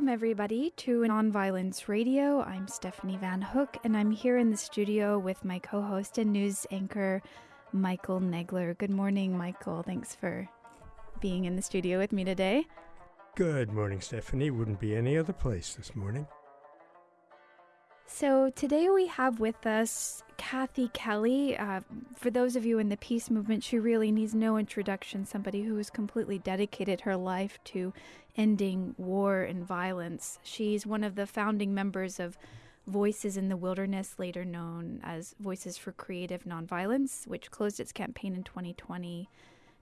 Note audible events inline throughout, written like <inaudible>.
Welcome, everybody, to Nonviolence Radio. I'm Stephanie Van Hook, and I'm here in the studio with my co host and news anchor, Michael Nagler. Good morning, Michael. Thanks for being in the studio with me today. Good morning, Stephanie. Wouldn't be any other place this morning. So, today we have with us Kathy Kelly. Uh, for those of you in the peace movement, she really needs no introduction. Somebody who has completely dedicated her life to ending war and violence. She's one of the founding members of Voices in the Wilderness, later known as Voices for Creative Nonviolence, which closed its campaign in 2020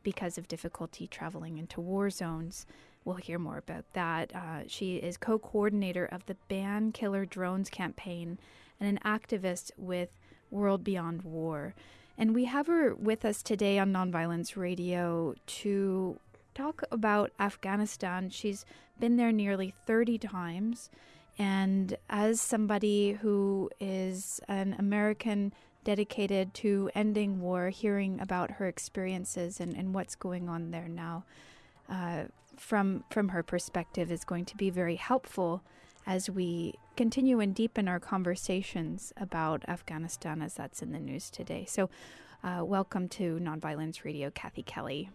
because of difficulty traveling into war zones. We'll hear more about that. Uh, she is co coordinator of the Ban Killer Drones campaign and an activist with World Beyond War. And we have her with us today on Nonviolence Radio to talk about Afghanistan. She's been there nearly 30 times. And as somebody who is an American dedicated to ending war, hearing about her experiences and, and what's going on there now, uh, from from her perspective is going to be very helpful as we continue and deepen our conversations about Afghanistan as that's in the news today. So, uh, welcome to Nonviolence Radio, Kathy Kelly.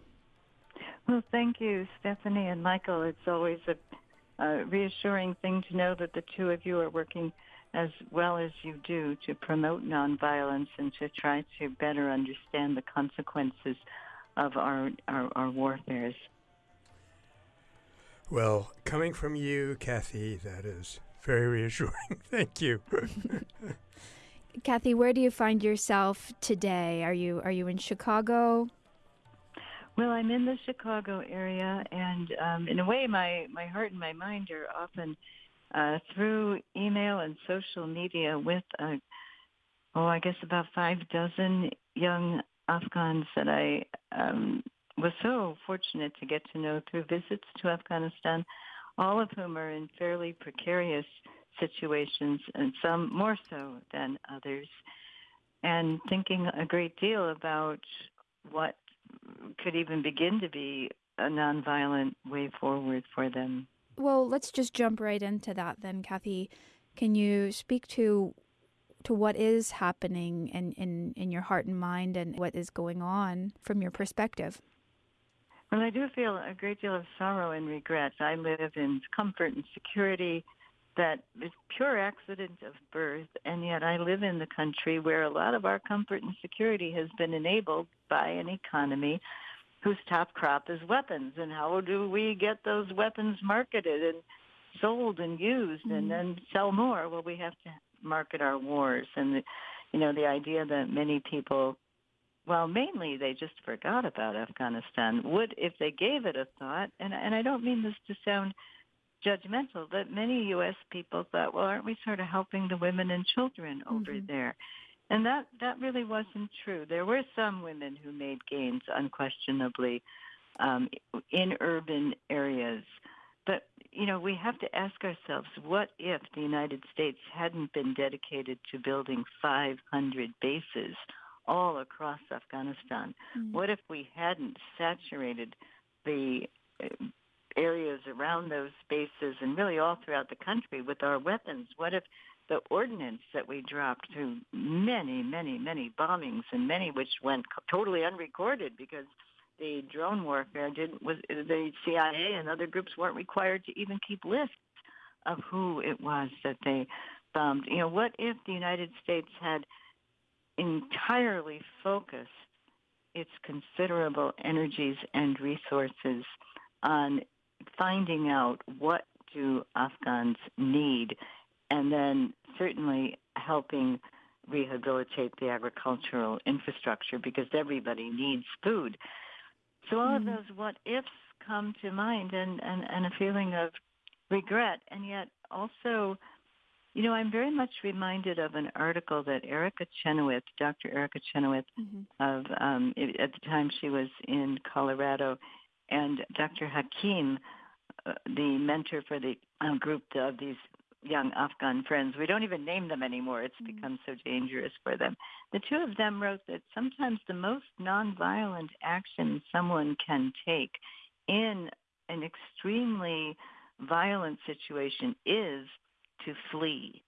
Well, thank you, Stephanie and Michael. It's always a, a reassuring thing to know that the two of you are working as well as you do to promote nonviolence and to try to better understand the consequences of our, our, our warfares. Well, coming from you, Kathy, that is very reassuring. <laughs> Thank you. <laughs> Kathy, where do you find yourself today? Are you are you in Chicago? Well, I'm in the Chicago area, and um, in a way, my my heart and my mind are often uh, through email and social media with, uh, oh, I guess about five dozen young Afghans that I um, was so fortunate to get to know through visits to Afghanistan, all of whom are in fairly precarious situations, and some more so than others, and thinking a great deal about what could even begin to be a nonviolent way forward for them. Well, let's just jump right into that then, Kathy. Can you speak to to what is happening in, in, in your heart and mind and what is going on from your perspective? Well, I do feel a great deal of sorrow and regret. I live in comfort and security that is pure accident of birth, and yet I live in the country where a lot of our comfort and security has been enabled by an economy whose top crop is weapons. And how do we get those weapons marketed and sold and used and mm-hmm. then sell more? Well, we have to market our wars. And, the, you know, the idea that many people well, mainly they just forgot about Afghanistan. Would, if they gave it a thought, and, and I don't mean this to sound judgmental, but many U.S. people thought, well, aren't we sort of helping the women and children over mm-hmm. there? And that, that really wasn't true. There were some women who made gains, unquestionably, um, in urban areas. But, you know, we have to ask ourselves, what if the United States hadn't been dedicated to building 500 bases all across Afghanistan. Mm. What if we hadn't saturated the uh, areas around those bases and really all throughout the country with our weapons? What if the ordnance that we dropped through many, many, many bombings and many which went totally unrecorded because the drone warfare didn't was the CIA and other groups weren't required to even keep lists of who it was that they bombed. You know, what if the United States had entirely focus its considerable energies and resources on finding out what do Afghans need and then certainly helping rehabilitate the agricultural infrastructure because everybody needs food. So all mm-hmm. of those what ifs come to mind and, and, and a feeling of regret and yet also you know, I'm very much reminded of an article that Erica Chenoweth, Dr. Erica Chenoweth, mm-hmm. of um, at the time she was in Colorado, and Dr. Hakim, uh, the mentor for the um, group of these young Afghan friends. We don't even name them anymore. It's mm-hmm. become so dangerous for them. The two of them wrote that sometimes the most nonviolent action someone can take in an extremely violent situation is to flee.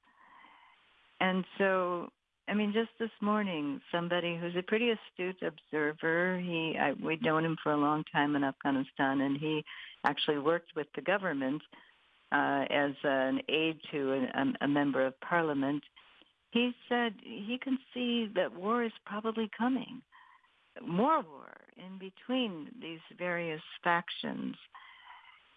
And so, I mean, just this morning, somebody who's a pretty astute observer, he I, we'd known him for a long time in Afghanistan, and he actually worked with the government uh, as an aide to a, a member of parliament. He said he can see that war is probably coming, more war in between these various factions.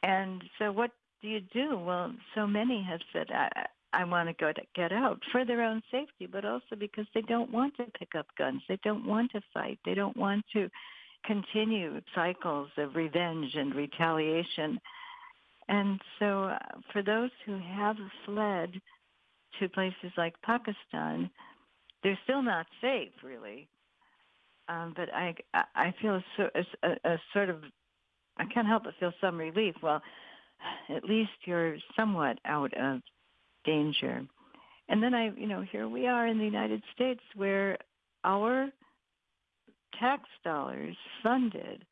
And so, what do you do? Well, so many have said, I, I want to go to get out for their own safety, but also because they don't want to pick up guns. They don't want to fight. They don't want to continue cycles of revenge and retaliation. And so, uh, for those who have fled to places like Pakistan, they're still not safe, really. Um, but I, I feel a, a, a sort of, I can't help but feel some relief. Well, at least you're somewhat out of danger. And then I, you know, here we are in the United States where our tax dollars funded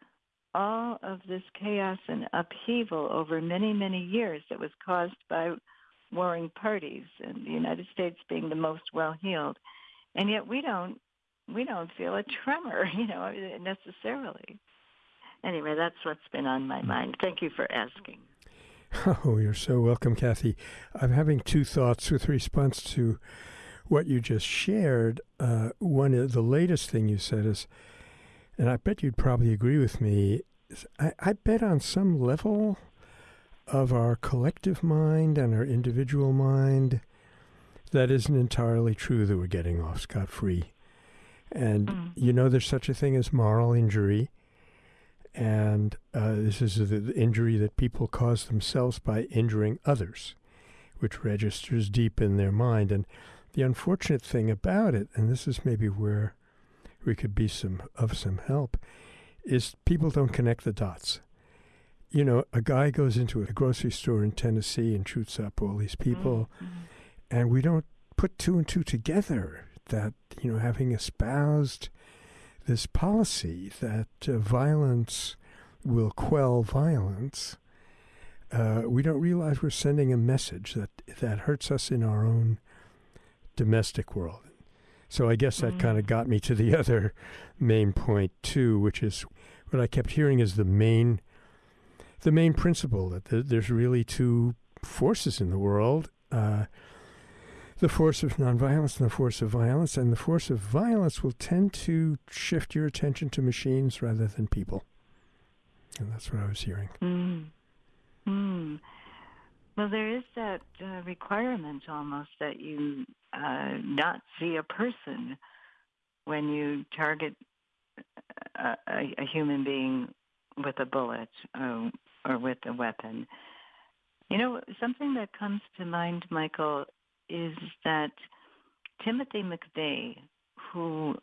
all of this chaos and upheaval over many, many years that was caused by warring parties and the United States being the most well heeled. And yet we don't we don't feel a tremor, <laughs> you know, necessarily. Anyway, that's what's been on my mind. Thank you for asking. <laughs> Oh, you're so welcome, Kathy. I'm having two thoughts with response to what you just shared. Uh, one, is, the latest thing you said is, and I bet you'd probably agree with me, I, I bet on some level of our collective mind and our individual mind, that isn't entirely true that we're getting off scot free. And mm. you know, there's such a thing as moral injury. And uh, this is the injury that people cause themselves by injuring others, which registers deep in their mind. And the unfortunate thing about it, and this is maybe where we could be some of some help, is people don't connect the dots. You know, a guy goes into a grocery store in Tennessee and shoots up all these people, mm-hmm. and we don't put two and two together that, you know, having espoused this policy that uh, violence will quell violence, uh, we don't realize we're sending a message that that hurts us in our own domestic world. So I guess that mm. kind of got me to the <laughs> other main point too, which is what I kept hearing is the main the main principle that th- there's really two forces in the world. Uh, the force of nonviolence and the force of violence, and the force of violence will tend to shift your attention to machines rather than people. And that's what I was hearing. Mm. Mm. Well, there is that uh, requirement almost that you uh, not see a person when you target a, a, a human being with a bullet or, or with a weapon. You know, something that comes to mind, Michael, is that Timothy McVeigh, who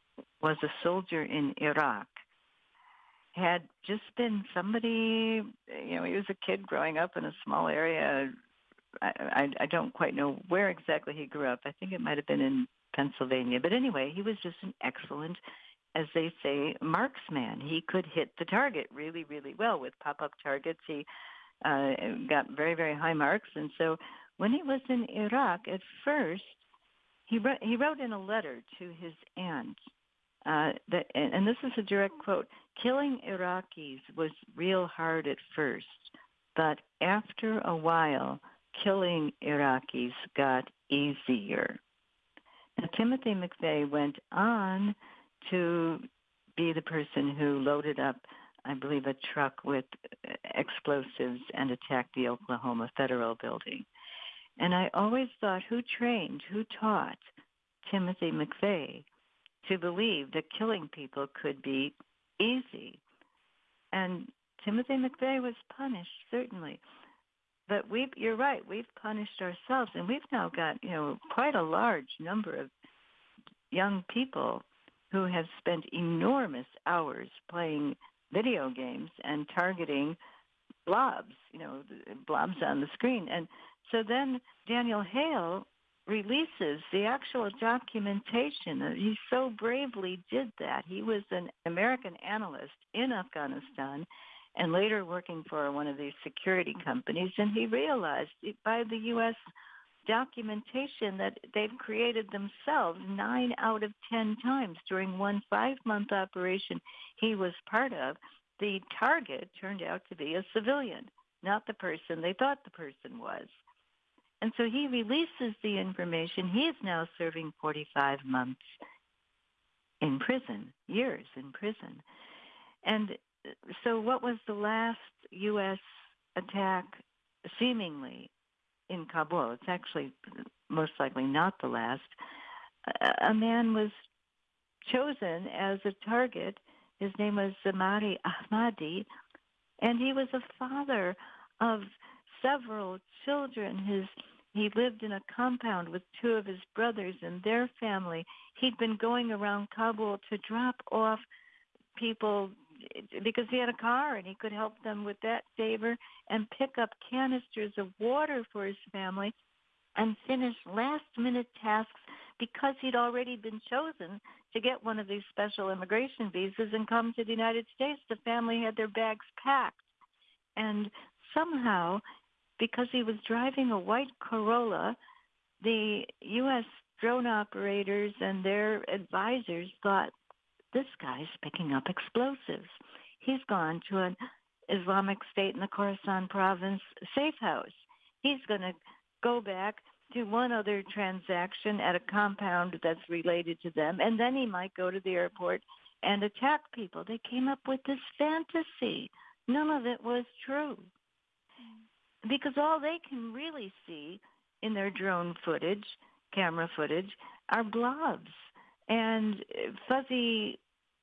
was a soldier in Iraq, had just been somebody, you know, he was a kid growing up in a small area. I, I, I don't quite know where exactly he grew up. I think it might have been in Pennsylvania. But anyway, he was just an excellent, as they say, marksman. He could hit the target really, really well with pop up targets. He uh, got very, very high marks. And so when he was in Iraq, at first, he wrote, he wrote in a letter to his aunt uh, that, and, and this is a direct quote: "Killing Iraqis was real hard at first, but after a while, killing Iraqis got easier." Now, Timothy McVeigh went on to be the person who loaded up, I believe, a truck with explosives and attacked the Oklahoma Federal Building. And I always thought who trained, who taught Timothy McVeigh to believe that killing people could be easy. And Timothy McVeigh was punished, certainly. But we you're right, we've punished ourselves and we've now got, you know, quite a large number of young people who have spent enormous hours playing video games and targeting blobs, you know, blobs on the screen. And so then Daniel Hale releases the actual documentation. Uh, he so bravely did that. He was an American analyst in Afghanistan, and later working for one of these security companies. And he realized by the U.S. documentation that they've created themselves nine out of ten times during one five month operation he was part of, the target turned out to be a civilian, not the person they thought the person was. And so he releases the information. He is now serving 45 months in prison, years in prison. And uh, so, what was the last U.S. attack, seemingly, in Kabul? It's actually most likely not the last. A man was chosen as a target. His name was Zamari Ahmadi, and he was a father of several children. His he lived in a compound with two of his brothers and their family. He'd been going around Kabul to drop off people eh, because he had a car and he could help them with that favor and pick up canisters of water for his family and finish last minute tasks because he'd already been chosen to get one of these special immigration visas and come to the United States. The family had their bags packed. And somehow because he was driving a white Corolla, the U.S. drone operators and their advisors thought this guy's picking up explosives. He's gone to an Islamic State in the Khorasan province safe house. He's going to go back to one other transaction at a compound that's related to them, and then he might go to the airport and attack people. They came up with this fantasy. None of it was true because all they can really see in their drone footage, camera footage, are blobs and uh, fuzzy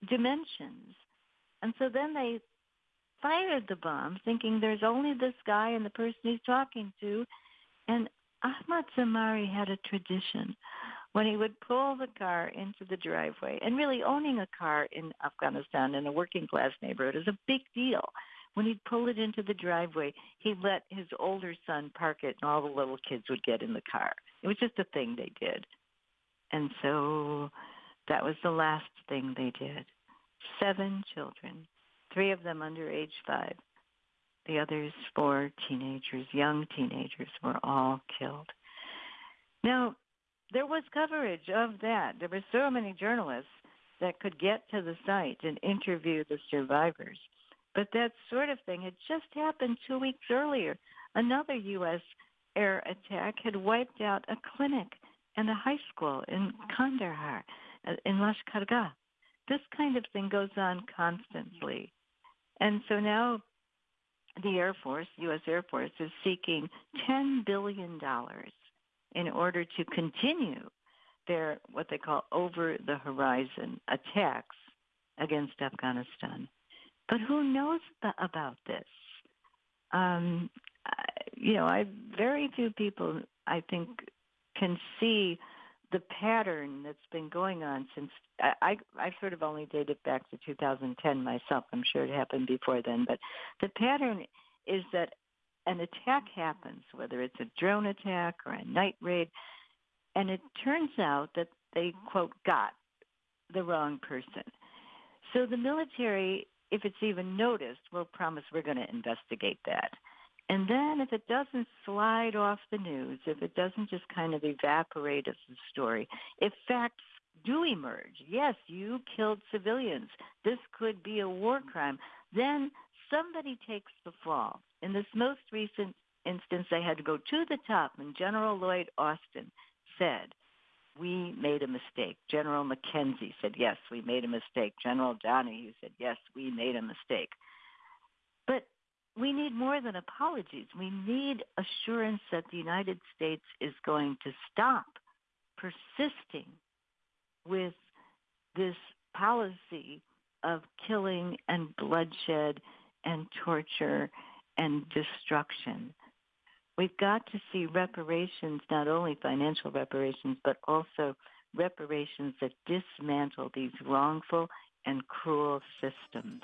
dimensions. And so then they fired the bomb thinking there's only this guy and the person he's talking to. And Ahmad Zamari had a tradition when he would pull the car into the driveway. And really, owning a car in Afghanistan in a working class neighborhood is a big deal when he'd pull it into the driveway, he'd let his older son park it, and all the little kids would get in the car. It was just a thing they did. And so that was the last thing they did. Seven children, three of them under age five. The others, four teenagers, young teenagers, were all killed. Now, there was coverage of that. There were so many journalists that could get to the site and interview the survivors. But that sort of thing had just happened two weeks earlier. Another U.S. air attack had wiped out a clinic and a high school in Kandahar, uh, in Lashkargah. This kind of thing goes on constantly. And so now the Air Force, U.S. Air Force, is seeking $10 billion in order to continue their what they call over the horizon attacks against Afghanistan. But who knows about this? Um, you know, I very few people I think can see the pattern that's been going on since I, I I sort of only dated back to 2010 myself. I'm sure it happened before then, but the pattern is that an attack happens, whether it's a drone attack or a night raid, and it turns out that they quote got the wrong person. So the military if it's even noticed, we'll promise we're going to investigate that. And then if it doesn't slide off the news, if it doesn't just kind of evaporate as a story, if facts do emerge, yes, you killed civilians, this could be a war crime, then somebody takes the fall. In this most recent instance, they had to go to the top, and General Lloyd Austin said, we made a mistake. General McKenzie said, yes, we made a mistake. General Donahue said, yes, we made a mistake. But we need more than apologies. We need assurance that the United States is going to stop persisting with this policy of killing and bloodshed and torture and destruction. We've got to see reparations, not only financial reparations, but also reparations that dismantle these wrongful and cruel systems.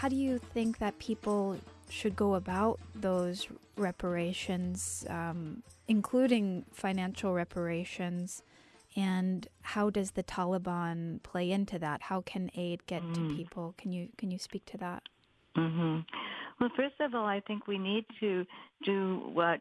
How do you think that people should go about those reparations, um, including financial reparations? And how does the Taliban play into that? How can aid get mm. to people? Can you can you speak to that? Mm-hmm. Well, first of all, I think we need to do what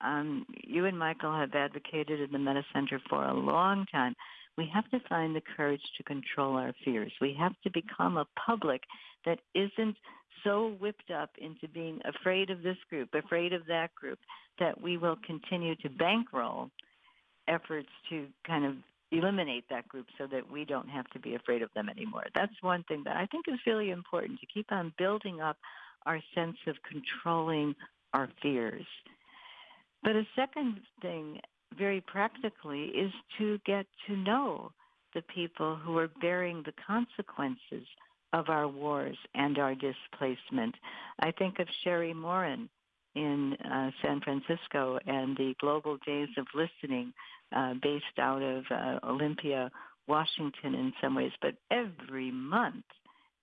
um, you and Michael have advocated in the Metta Center for a long time. We have to find the courage to control our fears. We have to become a public that isn't so whipped up into being afraid of this group, afraid of that group, that we will continue to bankroll efforts to kind of eliminate that group so that we don't have to be afraid of them anymore. That's one thing that I think is really important to keep on building up our sense of controlling our fears. But a second thing, very practically, is to get to know the people who are bearing the consequences of our wars and our displacement. I think of Sherri Maurin in uh, San Francisco and the Global Days of Listening uh, based out of uh, Olympia, Washington in some ways. But every month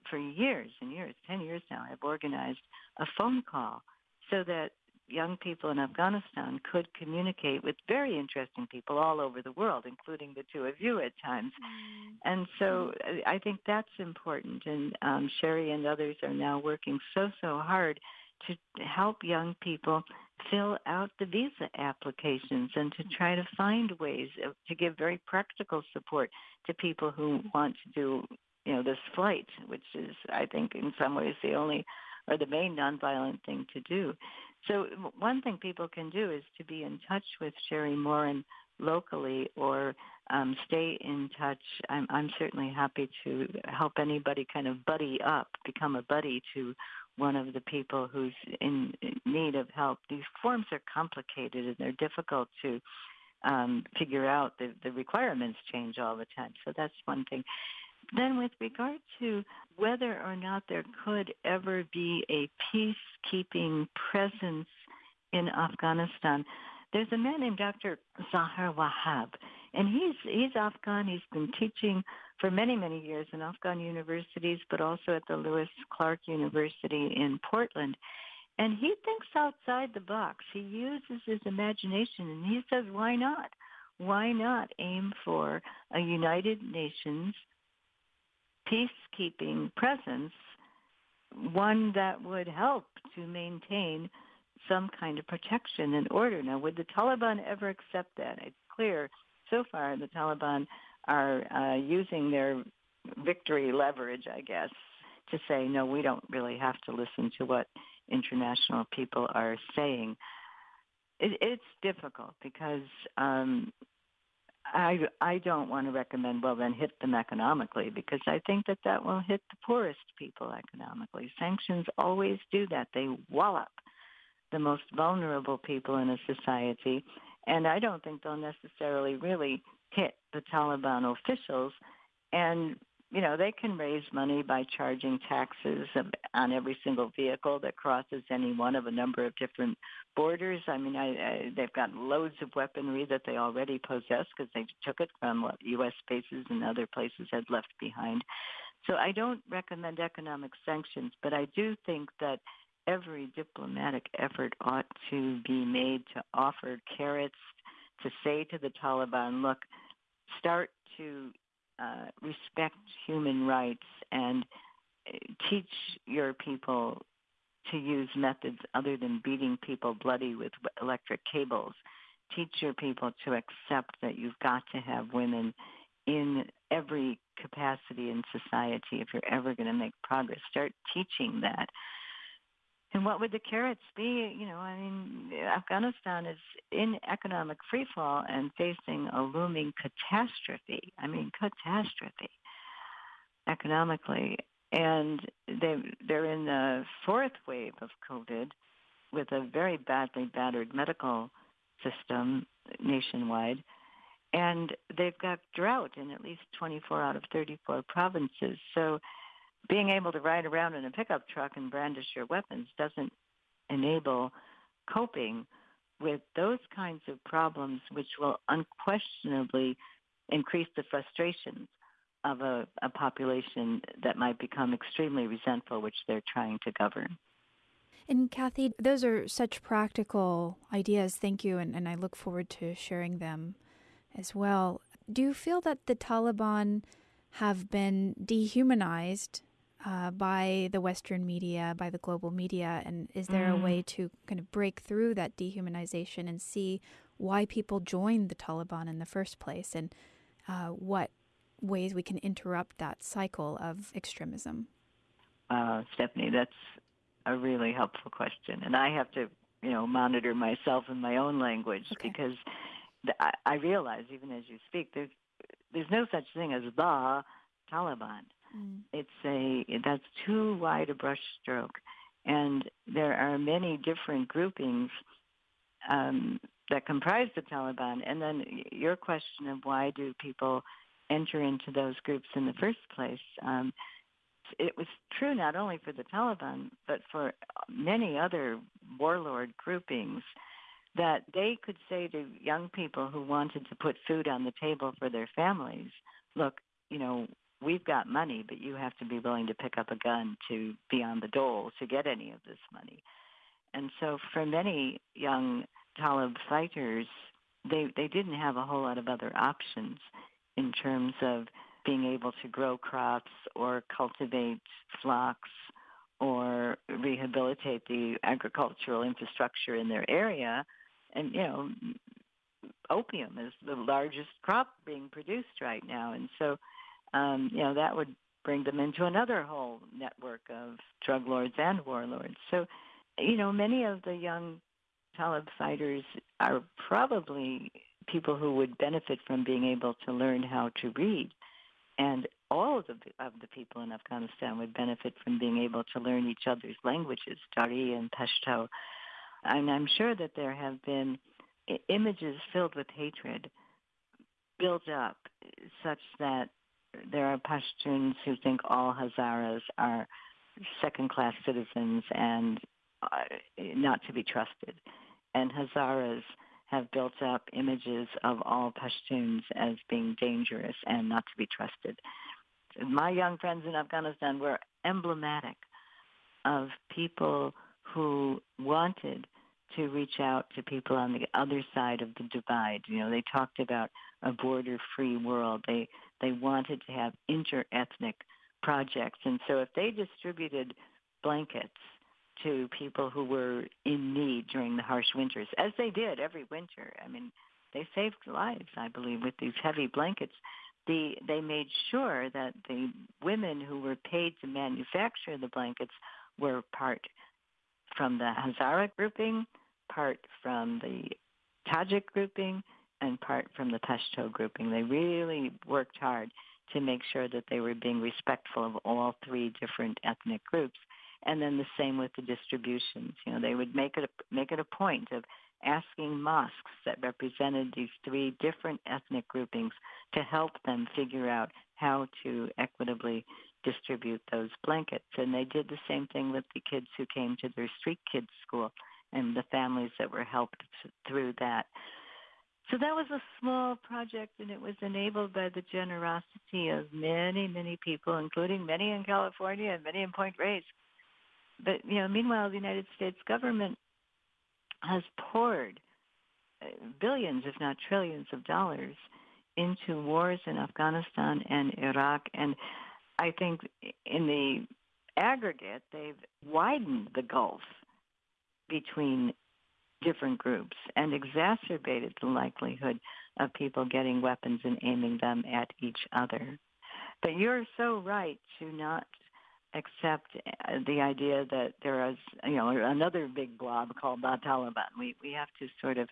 for years and years, 10 years now, I've organized a phone call so that young people in Afghanistan could communicate with very interesting people all over the world, including the two of you at times. Mm. And so uh, I think that's important. And um, Sherri and others are now working so, so hard to help young people fill out the visa applications and to try to find ways to give very practical support to people who want to do you know this flight which is i think in some ways the only or the main nonviolent thing to do so one thing people can do is to be in touch with sherri maurin locally or um, stay in touch. I'm, I'm certainly happy to help anybody kind of buddy up, become a buddy to one of the people who's in need of help. These forms are complicated and they're difficult to um, figure out. The, the requirements change all the time. So that's one thing. Then, with regard to whether or not there could ever be a peacekeeping presence in Afghanistan, there's a man named Dr. Zaher Wahab, and he's he's Afghan. He's been teaching for many many years in Afghan universities, but also at the Lewis Clark University in Portland. And he thinks outside the box. He uses his imagination, and he says, "Why not? Why not aim for a United Nations peacekeeping presence, one that would help to maintain." some kind of protection and order. Now, would the Taliban ever accept that? It's clear so far the Taliban are uh, using their victory leverage, I guess, to say, no, we don't really have to listen to what international people are saying. It, it's difficult because um, I I don't want to recommend well then hit them economically because I think that that will hit the poorest people economically. Sanctions always do that; they wallop the most vulnerable people in a society. And I don't think they'll necessarily really hit the Taliban officials. And, you know, they can raise money by charging taxes um, on every single vehicle that crosses any one of a number of different borders. I mean, I, I, they've got loads of weaponry that they already possess because they took it from what U.S. bases and other places had left behind. So I don't recommend economic sanctions, but I do think that every diplomatic effort ought to be made to offer carrots to say to the Taliban, look, start to uh, respect human rights and uh, teach your people to use methods other than beating people bloody with electric cables. Teach your people to accept that you've got to have women in every capacity in society if you're ever going to make progress. Start teaching that. And what would the carrots be? You know, I mean, Afghanistan is in economic freefall and facing a looming catastrophe. I mean, catastrophe economically. And they, they're in the fourth wave of COVID with a very badly battered medical system nationwide. And they've got drought in at least 24 out of 34 provinces. So being able to ride around in a pickup truck and brandish your weapons doesn't enable coping with those kinds of problems, which will unquestionably increase the frustrations of a, a population that might become extremely resentful, which they're trying to govern. And Kathy, those are such practical ideas. Thank you. And, and I look forward to sharing them as well. Do you feel that the Taliban have been dehumanized uh, by the Western media, by the global media? And is there mm. a way to kind of break through that dehumanization and see why people joined the Taliban in the first place and uh, what ways we can interrupt that cycle of extremism? Uh, Stephanie, that's a really helpful question, and I have to, you know, monitor myself in my own language okay. because the, I, I realize even as you speak, there's there's no such thing as the Taliban. Mm. It's a that's too wide a brushstroke, and there are many different groupings um, that comprise the Taliban. And then your question of why do people enter into those groups in the first place? Um, it was true not only for the Taliban, but for many other warlord groupings that they could say to young people who wanted to put food on the table for their families, look, you know, we've got money, but you have to be willing to pick up a gun to be on the dole to get any of this money. And so for many young Talib fighters, they, they didn't have a whole lot of other options in terms of being able to grow crops or cultivate flocks or rehabilitate the agricultural infrastructure in their area. And, you know, opium is the largest crop being produced right now. And so, um, you know, that would bring them into another whole network of drug lords and warlords. So, you know, many of the young Talib fighters are probably people who would benefit from being able to learn how to read and all of the, of the people in Afghanistan would benefit from being able to learn each other's languages, Dari and Pashto. And I'm sure that there have been images filled with hatred built up such that there are Pashtuns who think all Hazaras are second-class citizens and uh, not to be trusted. And Hazaras have built up images of all Pashtuns as being dangerous and not to be trusted. My young friends in Afghanistan were emblematic of people who wanted to reach out to people on the other side of the divide. You know, they talked about a border-free world. They they wanted to have inter-ethnic projects, and so if they distributed blankets to people who were in need during the harsh winters, as they did every winter. I mean, they saved lives, I believe, with these heavy blankets. The, they made sure that the women who were paid to manufacture the blankets were part from the Hazara grouping, part from the Tajik grouping, and part from the Pashto grouping. They really worked hard to make sure that they were being respectful of all three different ethnic groups and then the same with the distributions. You know, they would make it a, make it a point of asking mosques that represented these three different ethnic groupings to help them figure out how to equitably distribute those blankets. And they did the same thing with the kids who came to their street kids school and the families that were helped through that. So that was a small project and it was enabled by the generosity of many, many people, including many in California and many in Point Reyes. But you know, meanwhile, the United States government has poured uh, billions, if not trillions, of dollars into wars in Afghanistan and Iraq, and I think in the aggregate, they've widened the gulf between different groups and exacerbated the likelihood of people getting weapons and aiming them at each other. But you're so right to not accept uh, the idea that there is, you know, another big blob called the Taliban. We we have to sort of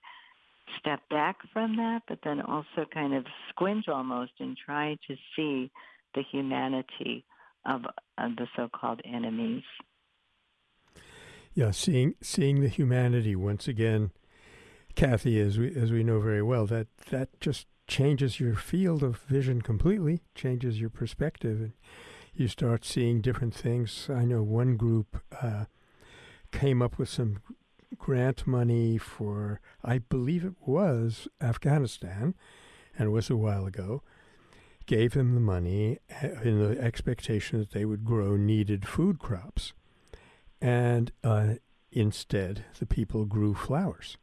step back from that, but then also kind of squint almost and try to see the humanity of, of the so-called enemies. Yeah, seeing seeing the humanity once again, Kathy, as we as we know very well, that that just changes your field of vision completely, changes your perspective. And, you start seeing different things. I know one group uh, came up with some grant money for, I believe it was Afghanistan, and it was a while ago. gave them the money uh, in the expectation that they would grow needed food crops. And uh, instead, the people grew flowers.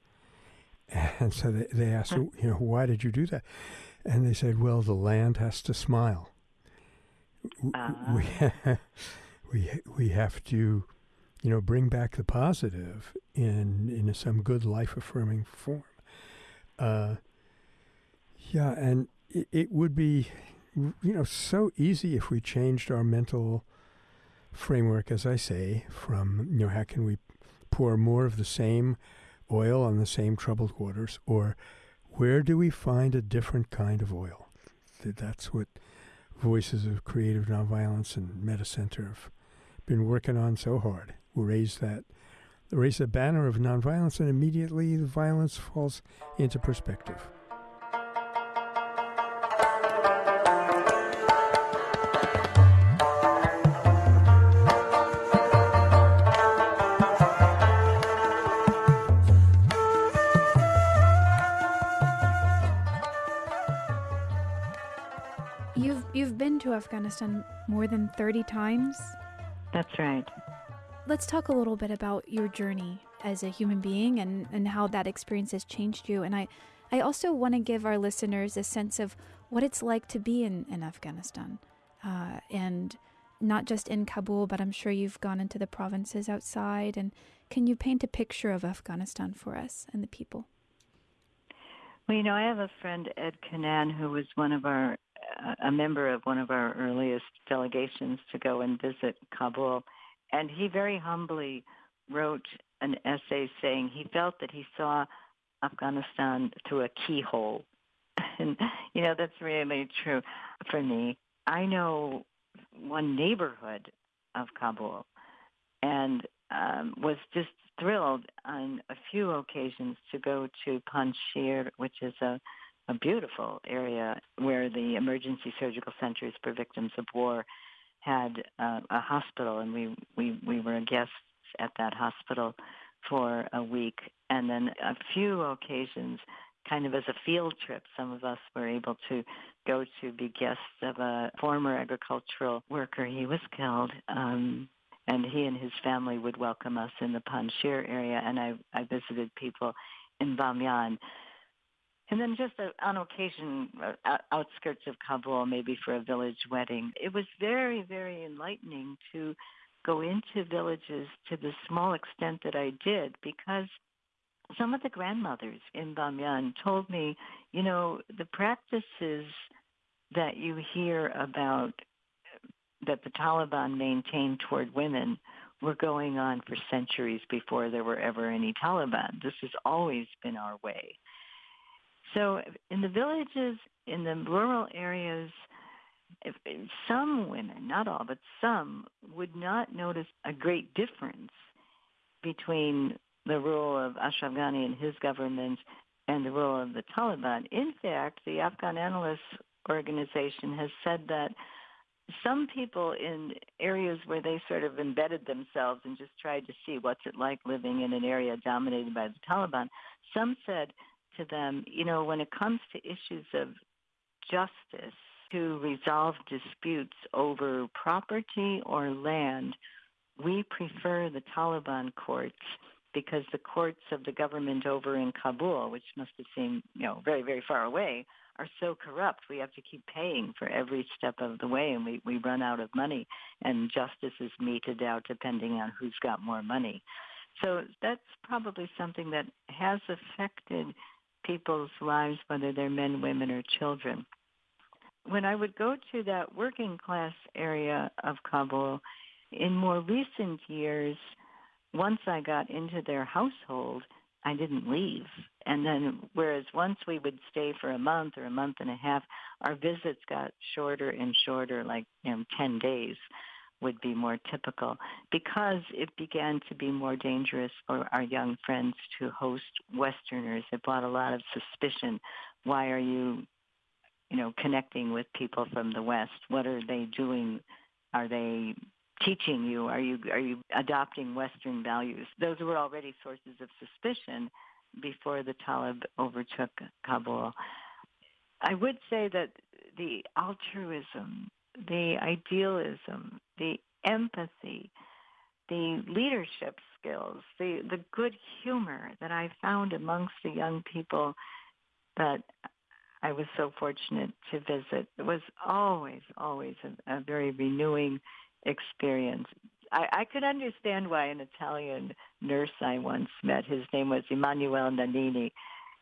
And so they, they asked, you know, why did you do that? And they said, well, the land has to smile. Uh-huh. We, <laughs> we, we have to, you know, bring back the positive in, in some good life affirming form. Uh, yeah, and it, it would be, you know, so easy if we changed our mental framework, as I say, from, you know, how can we pour more of the same oil on the same troubled waters, or where do we find a different kind of oil? That's what Voices of Creative Nonviolence and Metta Center have been working on so hard. We raise that, raise the banner of nonviolence, and immediately the violence falls into perspective. Afghanistan more than 30 times. That's right. Let's talk a little bit about your journey as a human being and, and how that experience has changed you. And I, I also want to give our listeners a sense of what it's like to be in, in Afghanistan. Uh, and not just in Kabul, but I'm sure you've gone into the provinces outside. And can you paint a picture of Afghanistan for us and the people? Well, you know, I have a friend, Ed Kinane, who was one of our a member of one of our earliest delegations to go and visit Kabul, and he very humbly wrote an essay saying he felt that he saw Afghanistan through a keyhole. <laughs> And, you know, that's really true for me. I know one neighborhood of Kabul and um, was just thrilled on a few occasions to go to Panjshir, which is a a beautiful area where the emergency surgical centers for victims of war had uh, a hospital, and we, we, we were guests at that hospital for a week. And then a few occasions, kind of as a field trip, some of us were able to go to be guests of a former agricultural worker. He was killed. Um, and he and his family would welcome us in the Panjshir area, and I, I visited people in Bamyan. And then just on occasion, uh, outskirts of Kabul, maybe for a village wedding. It was very, very enlightening to go into villages to the small extent that I did because some of the grandmothers in Bamyan told me, you know, the practices that you hear about that the Taliban maintained toward women were going on for centuries before there were ever any Taliban. This has always been our way. So in the villages, in the rural areas, if, some women, not all, but some, would not notice a great difference between the rule of Ashraf Ghani and his government and the rule of the Taliban. In fact, the Afghan Analysts Organization has said that some people in areas where they sort of embedded themselves and just tried to see what's it like living in an area dominated by the Taliban, some said to them, you know, when it comes to issues of justice to resolve disputes over property or land, we prefer the Taliban courts because the courts of the government over in Kabul, which must have seemed, you know, very, very far away, are so corrupt. We have to keep paying for every step of the way, and we, we run out of money, and justice is meted out depending on who's got more money. So that's probably something that has affected people's lives, whether they're men, women, or children. When I would go to that working class area of Kabul, in more recent years, once I got into their household, I didn't leave. And then, whereas once we would stay for a month or a month and a half, our visits got shorter and shorter, like you know, 10 days would be more typical because it began to be more dangerous for our young friends to host Westerners. It brought a lot of suspicion. Why are you, you know, connecting with people from the West? What are they doing? Are they teaching you? Are you are you adopting Western values? Those were already sources of suspicion before the Talib overtook Kabul. I would say that the altruism, the idealism, the empathy, the leadership skills, the, the good humor that I found amongst the young people that I was so fortunate to visit. It was always, always a, a very renewing experience. I, I could understand why an Italian nurse I once met, his name was Emanuele Nannini,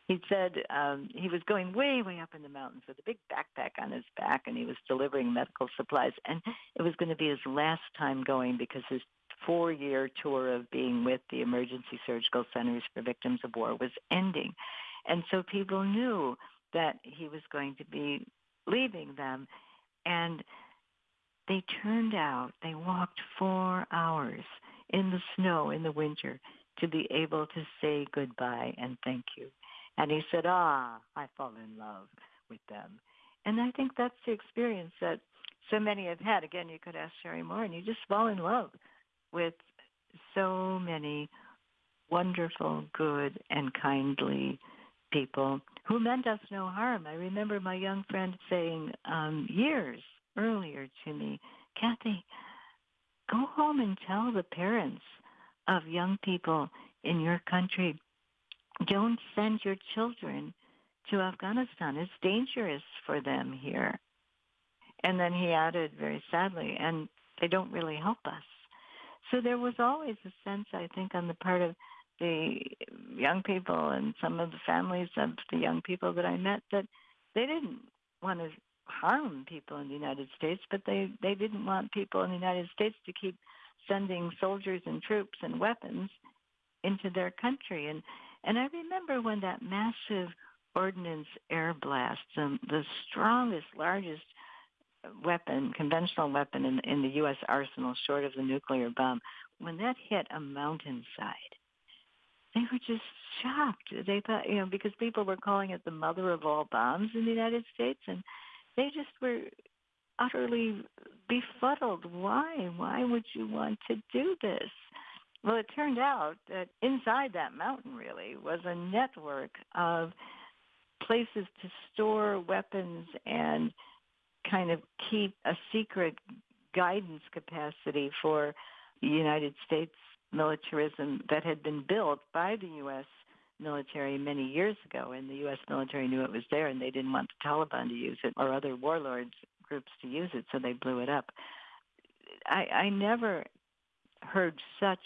he said um, he was going way, way up in the mountains with a big backpack on his back, and he was delivering medical supplies. And it was going to be his last time going because his four-year tour of being with the Emergency Surgical Centers for Victims of War was ending. And so people knew that he was going to be leaving them. And they turned out, they walked four hours in the snow in the winter to be able to say goodbye and thank you. And he said, ah, I fall in love with them. And I think that's the experience that so many have had. Again, you could ask Sherri Maurin, and you just fall in love with so many wonderful, good, and kindly people who meant us no harm. I remember my young friend saying um, years earlier to me, Kathy, go home and tell the parents of young people in your country, don't send your children to Afghanistan. It's dangerous for them here. And then he added very sadly, and they don't really help us. So there was always a sense, I think, on the part of the young people and some of the families of the young people that I met that they didn't want to harm people in the United States, but they, they didn't want people in the United States to keep sending soldiers and troops and weapons into their country. And and I remember when that massive ordnance air blast, um, the strongest, largest weapon, conventional weapon in, in the U.S. arsenal, short of the nuclear bomb, when that hit a mountainside, they were just shocked. They thought, you know, because people were calling it the mother of all bombs in the United States, and they just were utterly befuddled. Why? Why would you want to do this? Well, it turned out that inside that mountain really was a network of places to store weapons and kind of keep a secret guidance capacity for the United States militarism that had been built by the U.S. military many years ago, and the U.S. military knew it was there, and they didn't want the Taliban to use it or other warlords groups to use it, so they blew it up. I, I never heard such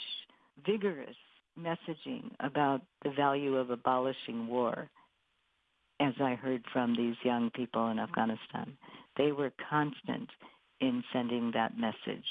vigorous messaging about the value of abolishing war as I heard from these young people in Afghanistan. They were constant in sending that message.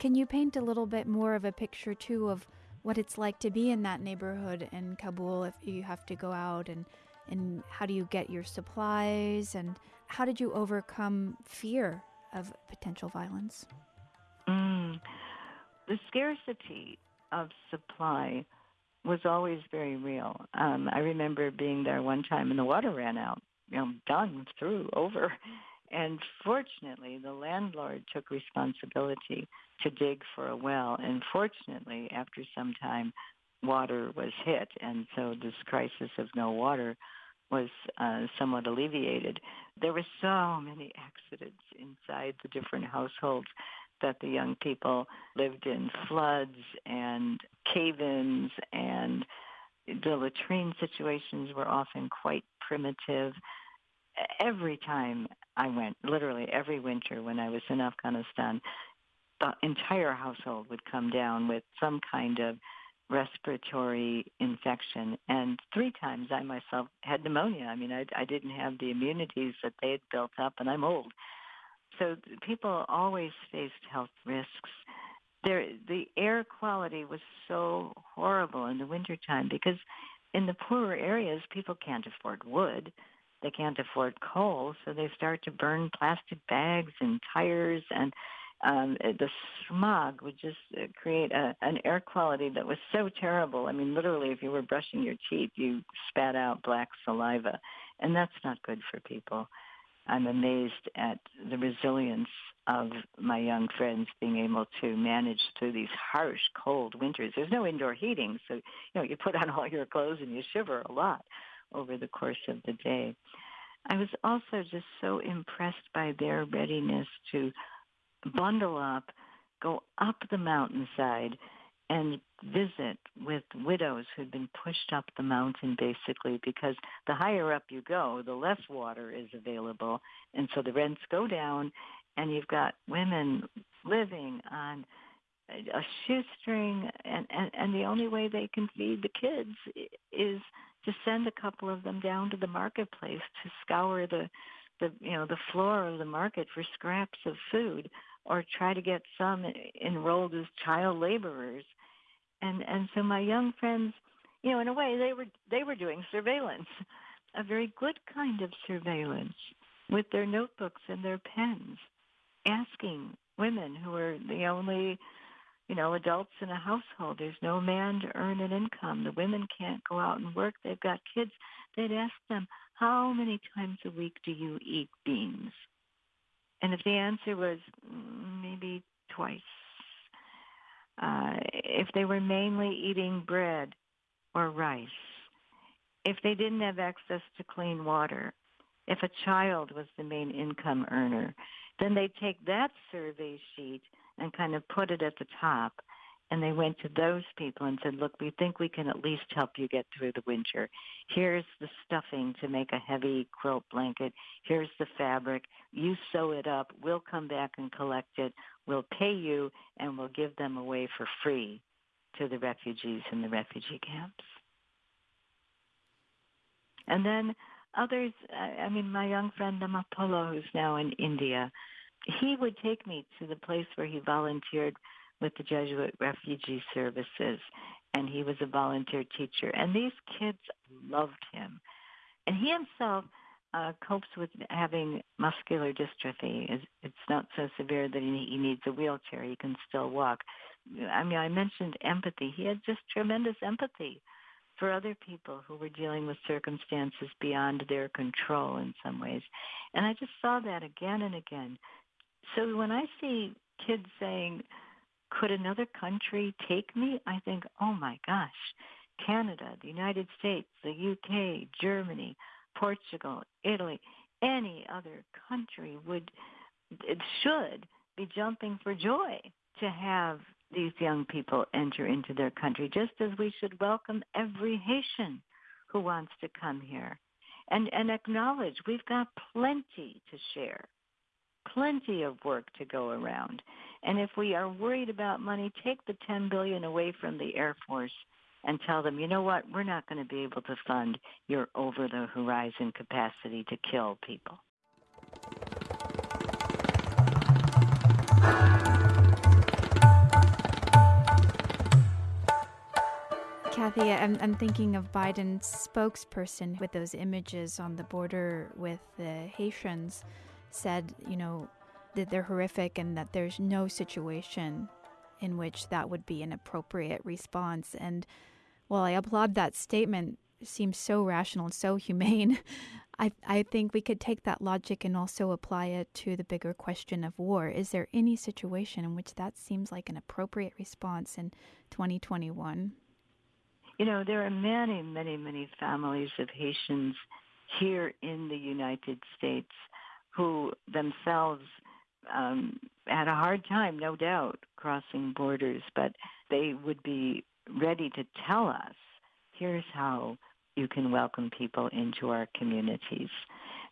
Can you paint a little bit more of a picture too of what it's like to be in that neighborhood in Kabul if you have to go out and and how do you get your supplies and how did you overcome fear of potential violence? Mm. The scarcity of supply was always very real. Um, I remember being there one time and the water ran out, you know, done, through, over. And fortunately, the landlord took responsibility to dig for a well. And fortunately, after some time, water was hit. And so this crisis of no water was uh, somewhat alleviated. There were so many <laughs> accidents inside the different households that the young people lived in floods and cave-ins and the latrine situations were often quite primitive every time I went, literally every winter when I was in Afghanistan, the entire household would come down with some kind of respiratory infection. And three times I myself had pneumonia. I mean, I, I didn't have the immunities that they had built up, and I'm old. So people always faced health risks. There, the air quality was so horrible in the wintertime because in the poorer areas, people can't afford wood they can't afford coal, so they start to burn plastic bags and tires and um, the smog would just uh, create a, an air quality that was so terrible. I mean, literally, if you were brushing your teeth, you spat out black saliva, and that's not good for people. I'm amazed at the resilience of my young friends being able to manage through these harsh, cold winters. There's no indoor heating, so you know you put on all your clothes and you shiver a lot over the course of the day. I was also just so impressed by their readiness to bundle up, go up the mountainside, and visit with widows who'd been pushed up the mountain basically because the higher up you go, the less water is available. And so the rents go down and you've got women living on a shoestring and, and, and the only way they can feed the kids is to send a couple of them down to the marketplace to scour the the you know the floor of the market for scraps of food or try to get some enrolled as child laborers. And and so my young friends you know in a way they were they were doing surveillance a very good kind of surveillance with their notebooks and their pens asking women who were the only you know adults in a household. There's no man to earn an income. The women can't go out and work. They've got kids. They'd ask them how many times a week do you eat beans? And if the answer was mm, maybe twice uh, if they were mainly eating bread or rice, if they didn't have access to clean water, if a child was the main income earner, then they'd take that survey sheet and kind of put it at the top. And they went to those people and said, look, we think we can at least help you get through the winter. Here's the stuffing to make a heavy quilt blanket. Here's the fabric. You sew it up. We'll come back and collect it. We'll pay you and we'll give them away for free to the refugees in the refugee camps. And then others, I mean, my young friend Amapolo, who's now in India, he would take me to the place where he volunteered with the Jesuit Refugee Services, and he was a volunteer teacher. And these kids loved him. And he himself uh, copes with having muscular dystrophy. It's, it's not so severe that he, he needs a wheelchair. He can still walk. I mean, I mentioned empathy. He had just tremendous empathy for other people who were dealing with circumstances beyond their control in some ways. And I just saw that again and again. So when I see kids saying, could another country take me? I think, oh my gosh, Canada, the United States, the UK, Germany, Portugal, Italy, any other country would it should be jumping for joy to have these young people enter into their country, just as we should welcome every Haitian who wants to come here and, and acknowledge we've got plenty to share, plenty of work to go around. And if we are worried about money, take the 10 billion away from the Air Force and tell them, you know what, we're not going to be able to fund your over the horizon capacity to kill people. Kathy, I'm, I'm thinking of Biden's spokesperson with those images on the border with the Haitians said, you know, that they're horrific and that there's no situation in which that would be an appropriate response. And while I applaud that statement, seems so rational and so <laughs> humane. I, I think we could take that logic and also apply it to the bigger question of war. Is there any situation in which that seems like an appropriate response in 2021? You know, there are many, many, many families of Haitians here in the United States who themselves um, had a hard time, no doubt, crossing borders, but they would be ready to tell us, here's how you can welcome people into our communities.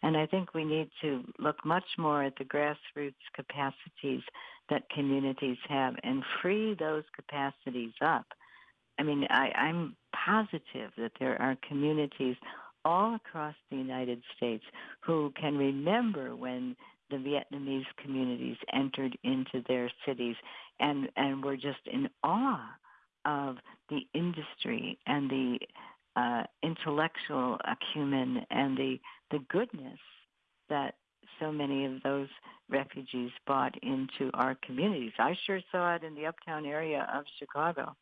And I think we need to look much more at the grassroots capacities that communities have and free those capacities up. I mean, I, I'm positive that there are communities all across the United States who can remember when the Vietnamese communities entered into their cities and, and were just in awe of the industry and the uh, intellectual acumen and the the goodness that so many of those refugees brought into our communities. I sure saw it in the uptown area of Chicago.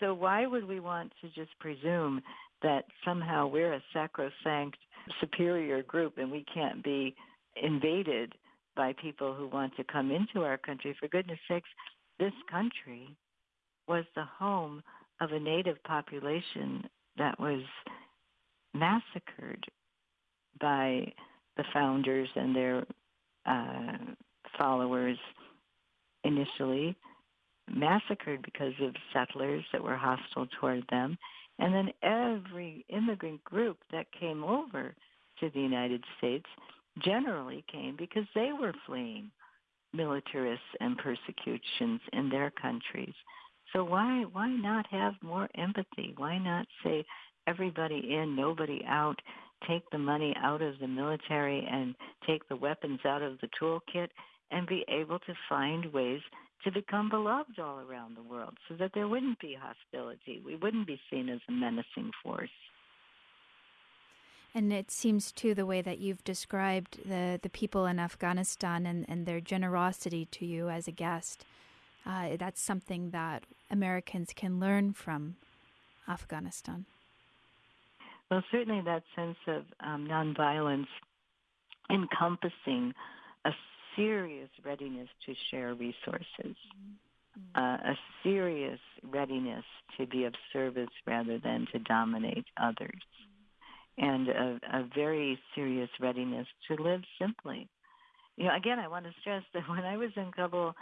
So why would we want to just presume that somehow we're a sacrosanct superior group and we can't be invaded by people who want to come into our country? For goodness sakes, this country was the home of a native population that was massacred by the founders and their uh, followers initially, massacred because of settlers that were hostile toward them. And then every immigrant group that came over to the United States generally came because they were fleeing militarists and persecutions in their countries. So why why not have more empathy? Why not say everybody in, nobody out? Take the money out of the military and take the weapons out of the toolkit and be able to find ways to become beloved all around the world so that there wouldn't be hostility. We wouldn't be seen as a menacing force. And it seems too the way that you've described the, the people in Afghanistan and, and their generosity to you as a guest. Uh, that's something that Americans can learn from Afghanistan. Well, certainly that sense of um, nonviolence encompassing a serious readiness to share resources, mm-hmm. uh, a serious readiness to be of service rather than to dominate others, mm-hmm. and a, a very serious readiness to live simply. You know, again, I want to stress that when I was in Kabul,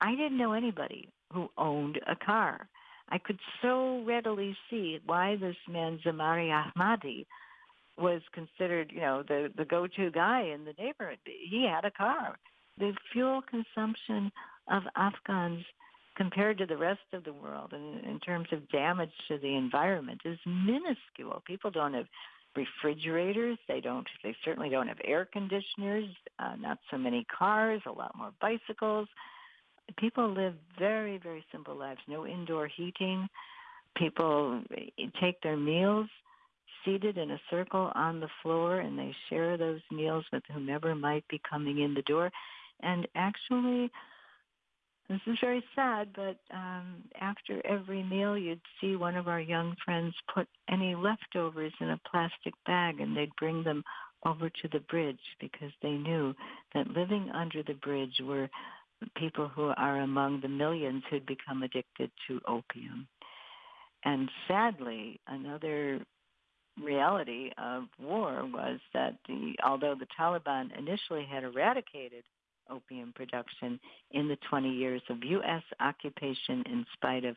I didn't know anybody who owned a car. I could so readily see why this man Zamari Ahmadi was considered, you know, the the go-to guy in the neighborhood. He had a car. The fuel consumption of Afghans compared to the rest of the world in, in terms of damage to the environment is minuscule. People don't have refrigerators. They don't. They certainly don't have air conditioners. Uh, not so many cars. A lot more bicycles people live very, very simple lives. No indoor heating. People take their meals seated in a circle on the floor and they share those meals with whomever might be coming in the door. And actually, this is very sad, but um, after every meal, you'd see one of our young friends put any leftovers in a plastic bag and they'd bring them over to the bridge because they knew that living under the bridge were people who are among the millions who'd become addicted to opium. And sadly, another reality of war was that the although the Taliban initially had eradicated opium production in the 20 years of U.S. occupation in spite of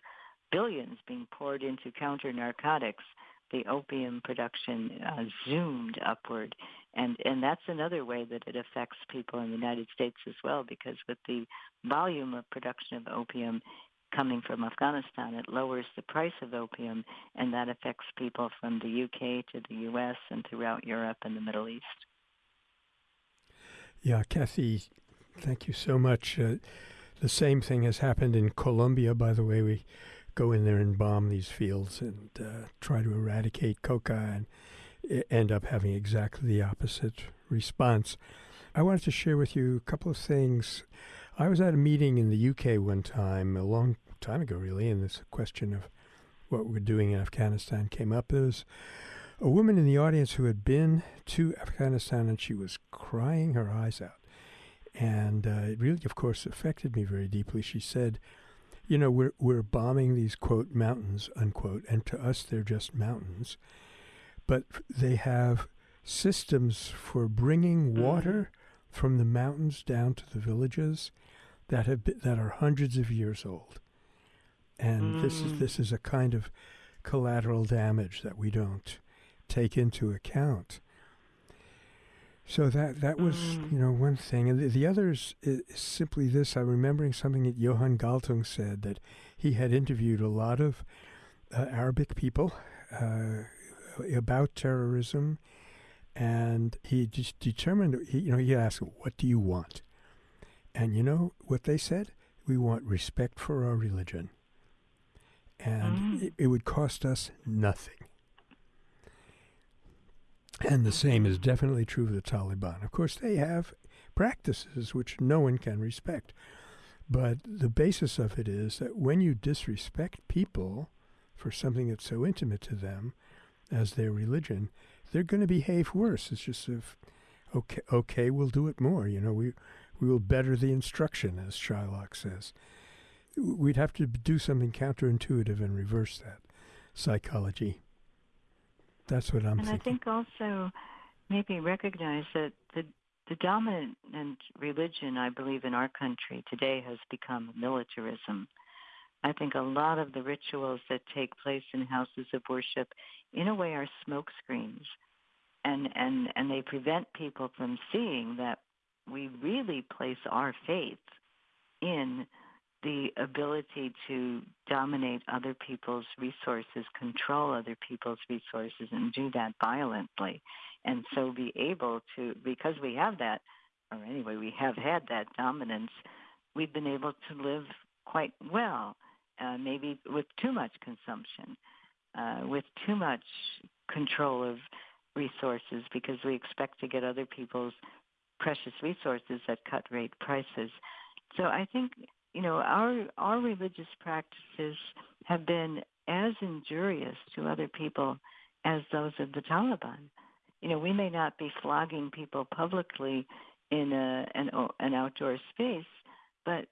billions being poured into counter narcotics, the opium production uh, zoomed upward. And, and that's another way that it affects people in the United States as well, because with the volume of production of opium coming from Afghanistan, it lowers the price of opium, and that affects people from the UK to the US and throughout Europe and the Middle East. Yeah, Kathy, thank you so much. Uh, the same thing has happened in Colombia, by the way. We go in there and bomb these fields and uh, try to eradicate coca and end up having exactly the opposite response. I wanted to share with you a couple of things. I was at a meeting in the UK one time, a long time ago, really, and this question of what we're doing in Afghanistan came up. There was a woman in the audience who had been to Afghanistan and she was crying her eyes out. And uh, it really, of course, affected me very deeply. She said, you know, we're we're bombing these quote mountains unquote, and to us they're just mountains, but they have systems for bringing mm-hmm. water from the mountains down to the villages that have been, that are hundreds of years old, and mm. this is mm. this is a kind of collateral damage that we don't take into account. So that that was mm. you know one thing, and the, the others is, simply this. I'm remembering something that Johan Galtung said that he had interviewed a lot of uh, Arabic people uh, about terrorism, and he just determined. He, you know, he asked, "What do you want?" And you know what they said? We want respect for our religion, and mm. it, would cost us nothing. And the same is definitely true of the Taliban. Of course, they have practices which no one can respect. But the basis of it is that when you disrespect people for something that's so intimate to them as their religion, they're going to behave worse. It's just if, okay, okay, we'll do it more. You know, we we will better the instruction, as Shylock says. We'd have to do something counterintuitive and reverse that psychology. That's what I'm saying. and thinking. I think also maybe recognize that the the dominant religion, I believe, in our country today has become militarism. I think a lot of the rituals that take place in houses of worship, in a way, are smokescreens, and and and they prevent people from seeing that we really place our faith in the ability to dominate other people's resources, control other people's resources, and do that violently. And so be able to, because we have that, or anyway, we have had that dominance, we've been able to live quite well, uh, maybe with too much consumption, uh, with too much control of resources, because we expect to get other people's precious resources at cut rate prices. So I think you know our our religious practices have been as injurious to other people as those of the Taliban. You know, we may not be flogging people publicly in a, an an outdoor space, but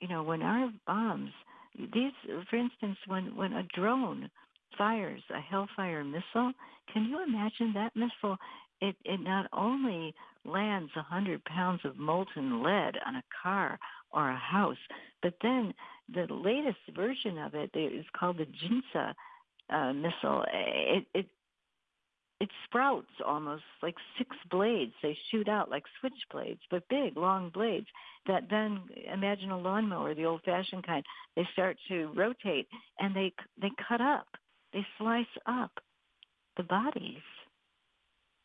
you know, when our bombs, these, for instance, when when a drone fires a Hellfire missile, can you imagine that missile? It it not only lands a hundred pounds of molten lead on a car or a house, but then the latest version of it is called the Ginsu uh, missile. It, it it sprouts almost like six blades. They shoot out like switchblades, but big, long blades that then imagine a lawnmower, the old-fashioned kind. They start to rotate and they they cut up, they slice up the bodies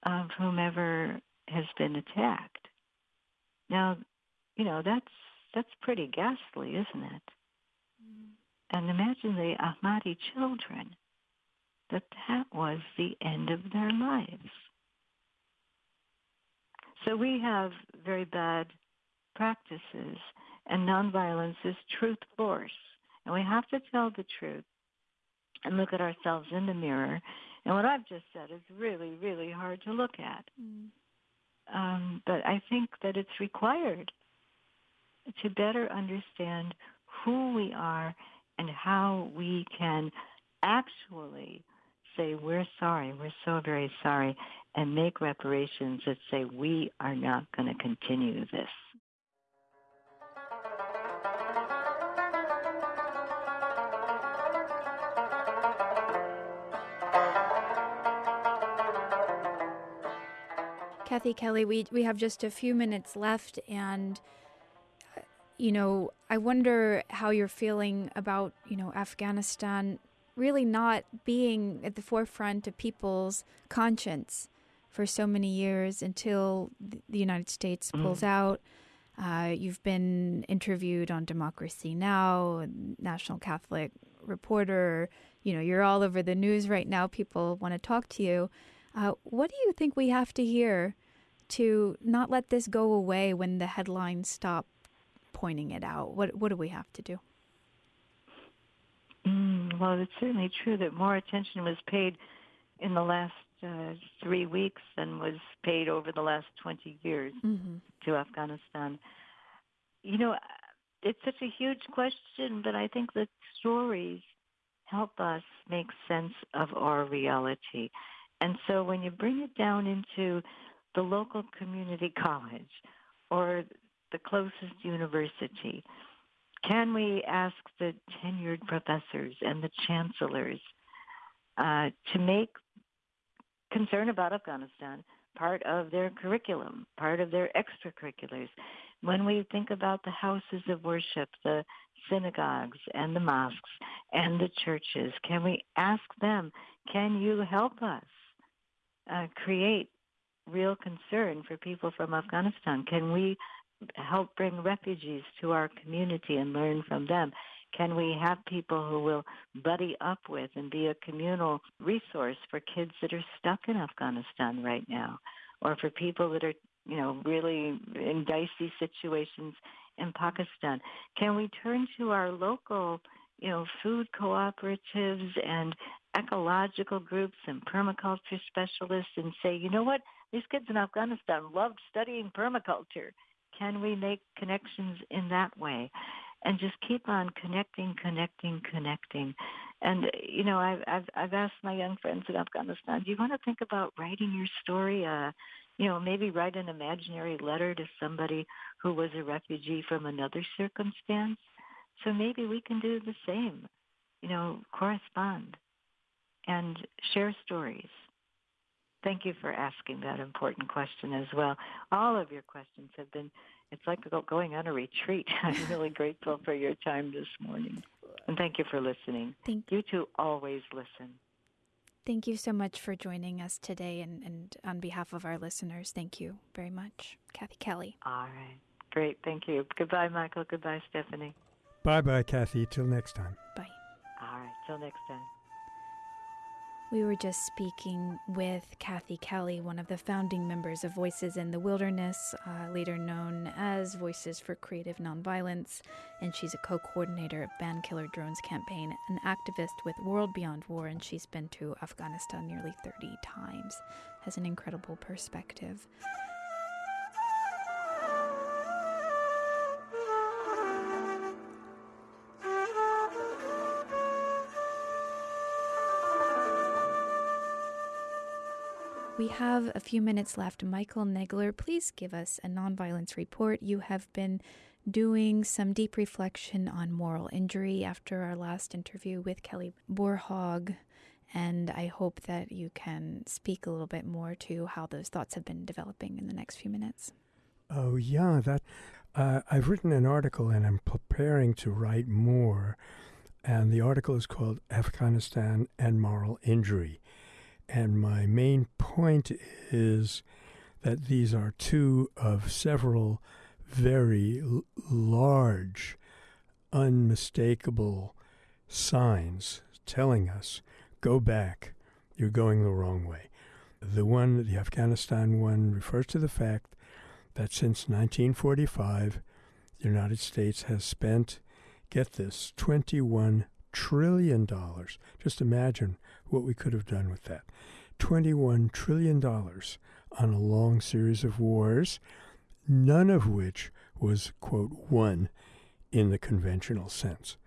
of whomever has been attacked. Now, you know that's that's pretty ghastly, isn't it? Mm. And imagine the Ahmadi children that that was the end of their lives. So we have very bad practices, and nonviolence is truth force. And we have to tell the truth and look at ourselves in the mirror. And what I've just said is really, really hard to look at. Mm. Um, but I think that it's required to better understand who we are and how we can actually say, We're sorry, we're so very sorry, and make reparations that say, We are not going to continue this. Kathy Kelly, we, we have just a few minutes left, and uh, you know, I wonder how you're feeling about you know Afghanistan really not being at the forefront of people's conscience for so many years until the United States mm. pulls mm. out. Uh, you've been interviewed on Democracy Now, National Catholic Reporter. You know, you're all over the news right now. People want to talk to you. Uh, what do you think we have to hear to not let this go away when the headlines stop pointing it out? What What do we have to do? Mm, well, it's certainly true that more attention was paid in the last uh, three weeks than was paid over the last 20 years mm-hmm. to Afghanistan. You know, it's such a huge question, but I think that stories help us make sense of our reality. And so when you bring it down into the local community college or the closest university, can we ask the tenured professors and the chancellors uh, to make concern about Afghanistan part of their curriculum, part of their extracurriculars? When we think about the houses of worship, the synagogues and the mosques and the churches, can we ask them, can you help us uh, create real concern for people from Afghanistan? Can we help bring refugees to our community and learn from them? Can we have people who will buddy up with and be a communal resource for kids that are stuck in Afghanistan right now, or for people that are you know, really in dicey situations in Pakistan. Can we turn to our local, you know, food cooperatives and ecological groups and permaculture specialists and say, you know what, these kids in Afghanistan loved studying permaculture. Can we make connections in that way? And just keep on connecting, connecting, connecting. And you know, I've I've, I've asked my young friends in Afghanistan, do you want to think about writing your story? Uh, you know, maybe write an imaginary letter to somebody who was a refugee from another circumstance. So maybe we can do the same. You know, correspond and share stories. Thank you for asking that important question as well. All of your questions have been, it's like going on a retreat. <laughs> I'm really grateful for your time this morning. And thank you for listening. Thank you. You two always listen. Thank you so much for joining us today. And, and on behalf of our listeners, thank you very much. Kathy Kelly. All right. Great. Thank you. Goodbye, Michael. Goodbye, Stephanie. Bye bye, Kathy. Till next time. Bye. All right. Till next time. We were just speaking with Kathy Kelly, one of the founding members of Voices in the Wilderness, uh, later known as Voices for Creative Nonviolence, and she's a co coordinator of Ban Killer Drones Campaign, an activist with World Beyond War, and she's been to Afghanistan nearly 30 times. Has an incredible perspective. We have a few minutes left. Michael Nagler, please give us a nonviolence report. You have been doing some deep reflection on moral injury after our last interview with Kelly Borhaug, and I hope that you can speak a little bit more to how those thoughts have been developing in the next few minutes. Oh yeah, that uh, I've written an article and I'm preparing to write more, and the article is called Afghanistan and Moral Injury. And my main point is that these are two of several very l- large, unmistakable signs telling us go back, you're going the wrong way. The one, the Afghanistan one, refers to the fact that since 1945, the United States has spent, get this, $21 trillion. Just imagine what we could have done with that. $21 trillion on a long series of wars, none of which was, quote, won in the conventional sense.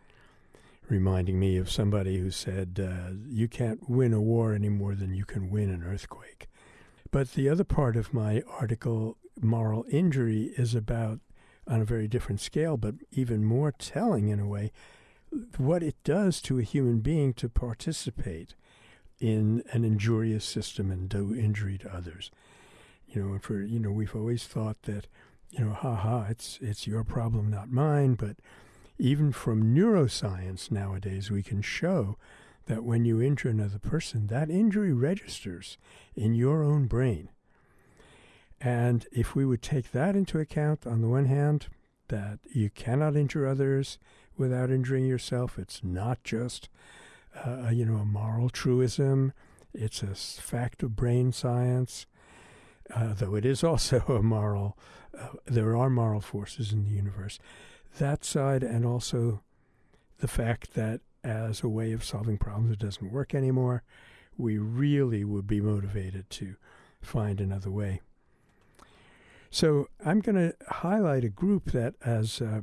Reminding me of somebody who said, uh, You can't win a war any more than you can win an earthquake. But the other part of my article, Moral Injury, is about, on a very different scale, but even more telling in a way, what it does to a human being to participate in an injurious system and do injury to others. You know, for you know, we've always thought that, you know, ha ha, it's it's your problem, not mine. But even from neuroscience nowadays, we can show that when you injure another person, that injury registers in your own brain. And if we would take that into account, on the one hand, that you cannot injure others without injuring yourself, it's not just uh, you know, a moral truism. It's a fact of brain science, uh, though it is <laughs> also a moral. Uh, there are moral forces in the universe. That side, and also the fact that as a way of solving problems, it doesn't work anymore. We really would be motivated to find another way. So I'm going to highlight a group that as uh,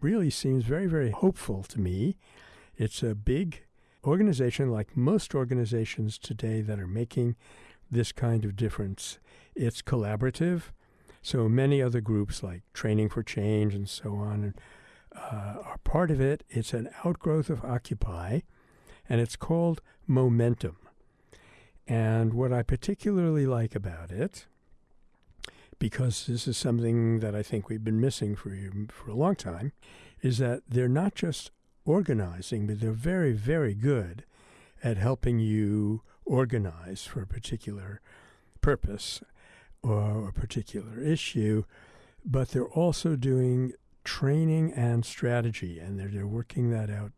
really seems very, very hopeful to me. It's a big organization, like most organizations today that are making this kind of difference, it's collaborative. So many other groups like Training for Change and so on uh, are part of it. It's an outgrowth of Occupy, and it's called Momentum. And what I particularly like about it, because this is something that I think we've been missing for, for a long time, is that they're not just organizing, but they're very, very good at helping you organize for a particular purpose or a particular issue. But they're also doing training and strategy, and they're, they're working that out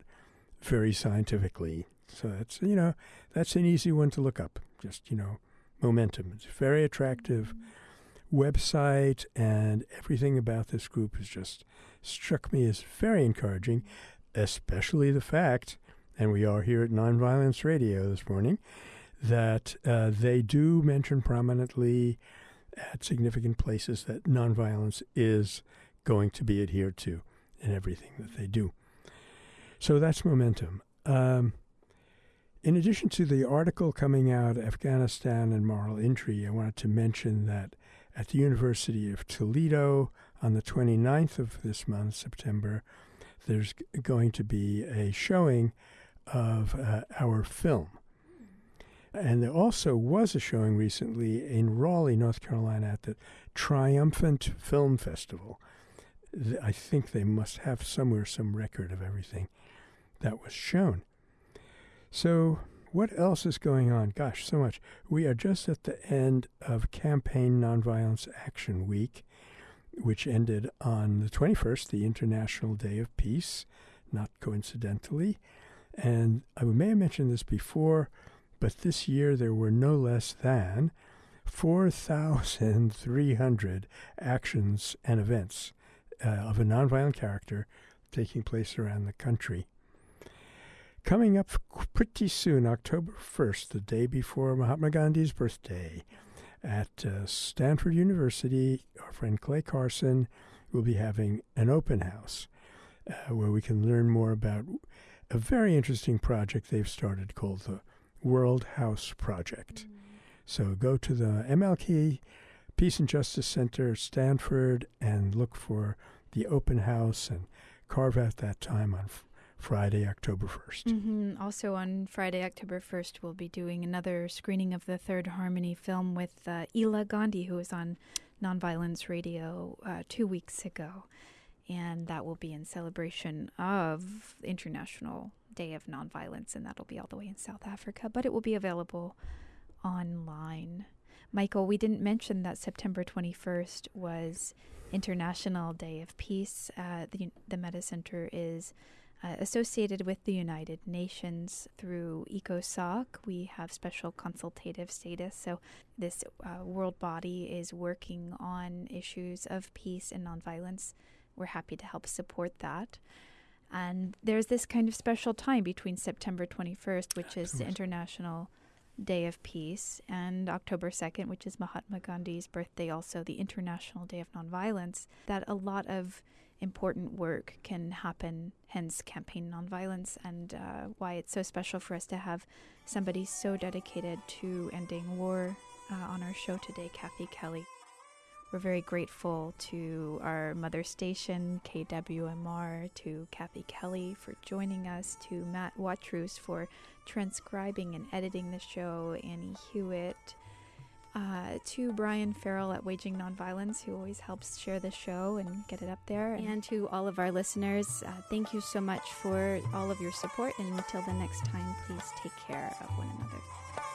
very scientifically. So that's you know that's an easy one to look up. Just you know, momentum. It's a very attractive website and everything about this group has just struck me as very encouraging, especially the fact, and we are here at Nonviolence Radio this morning, that uh, they do mention prominently at significant places that nonviolence is going to be adhered to in everything that they do. So that's momentum. Um, in addition to the article coming out, Afghanistan and Moral Injury, I wanted to mention that at the University of Toledo on the 29th of this month, September, there's going to be a showing of uh, our film. And there also was a showing recently in Raleigh, North Carolina, at the Triumphant Film Festival. I think they must have somewhere some record of everything that was shown. So, what else is going on? Gosh, so much. We are just at the end of Campaign Nonviolence Action Week, which ended on the 21st, the International Day of Peace, not coincidentally. And I may have mentioned this before, but this year there were no less than 4,300 actions and events uh, of a nonviolent character taking place around the country. Coming up pretty soon, October 1st, the day before Mahatma Gandhi's birthday, at uh, Stanford University, our friend Clay Carson will be having an open house uh, where we can learn more about a very interesting project they've started called the World House Project. Mm-hmm. So go to the MLK Peace and Justice Center, Stanford, and look for the open house and carve out that time on Friday, October 1st. Mm-hmm. Also, on Friday, October 1st, we'll be doing another screening of the Third Harmony film with uh, Ela Gandhi, who was on Nonviolence Radio uh, two weeks ago. And that will be in celebration of International Day of Nonviolence, and that'll be all the way in South Africa, but it will be available online. Michael, we didn't mention that September 21st was International Day of Peace. Uh, the, the Metta Center is uh, associated with the United Nations through ECOSOC. We have special consultative status. So, this uh, world body is working on issues of peace and nonviolence. We're happy to help support that. And there's this kind of special time between September 21st, which is the International Day of Peace, and October 2nd, which is Mahatma Gandhi's birthday, also the International Day of Nonviolence, that a lot of important work can happen, hence Campaign Nonviolence, and uh, why it's so special for us to have somebody so dedicated to ending war uh, on our show today, Kathy Kelly. We're very grateful to our mother station, KWMR, to Kathy Kelly for joining us, to Matt Watrous for transcribing and editing the show, Annie Hewitt, uh, to Brian Farrell at Waging Nonviolence, who always helps share the show and get it up there. And to all of our listeners, uh, thank you so much for all of your support. And until the next time, please take care of one another.